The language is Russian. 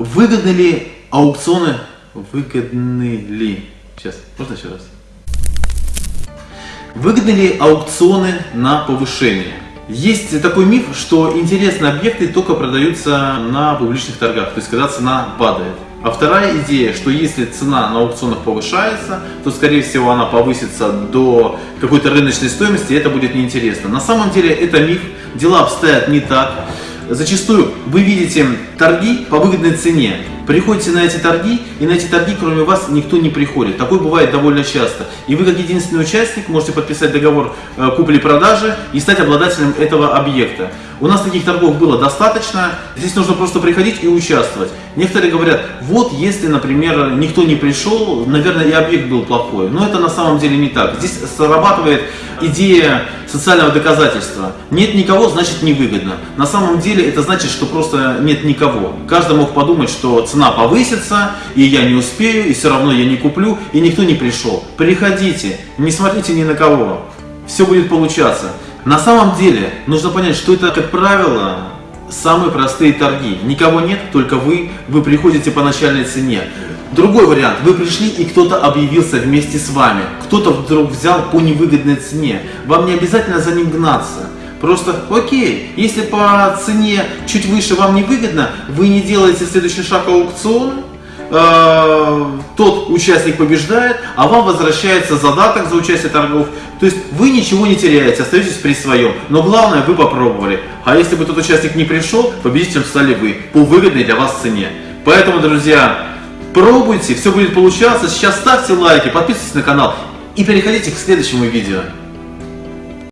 Выгодны ли аукционы? Выгодны ли? Сейчас, можно еще раз? Выгодны ли аукционы на повышение? Есть такой миф, что интересные объекты только продаются на публичных торгах, то есть когда цена падает. А вторая идея, что если цена на аукционах повышается, то скорее всего она повысится до какой-то рыночной стоимости, и это будет неинтересно. На самом деле это миф, дела обстоят не так. Зачастую вы видите торги по выгодной цене, приходите на эти торги, и на эти торги кроме вас никто не приходит. Такое бывает довольно часто. И вы как единственный участник можете подписать договор э, купли-продажи и стать обладателем этого объекта. У нас таких торгов было достаточно, здесь нужно просто приходить и участвовать. Некоторые говорят, вот если, например, никто не пришел, наверное, и объект был плохой. Но это на самом деле не так. Здесь срабатывает идея социального доказательства. Нет никого, значит невыгодно. На самом деле это значит, что просто нет никого. Каждый мог подумать, что цена повысится, и я не успею, и все равно я не куплю, и никто не пришел. Приходите, не смотрите ни на кого. Все будет получаться. На самом деле нужно понять, что это, как правило, самые простые торги. Никого нет, только вы, вы приходите по начальной цене. Другой вариант, вы пришли и кто-то объявился вместе с вами, кто-то вдруг взял по невыгодной цене, вам не обязательно за ним гнаться. Просто, окей, если по цене чуть выше вам не выгодно, вы не делаете следующий шаг аукциона, э, тот участник побеждает, а вам возвращается задаток за участие торгов. То есть вы ничего не теряете, остаетесь при своем. Но главное, вы попробовали. А если бы тот участник не пришел, победителем стали вы по выгодной для вас цене. Поэтому, друзья, пробуйте, все будет получаться. Сейчас ставьте лайки, подписывайтесь на канал и переходите к следующему видео.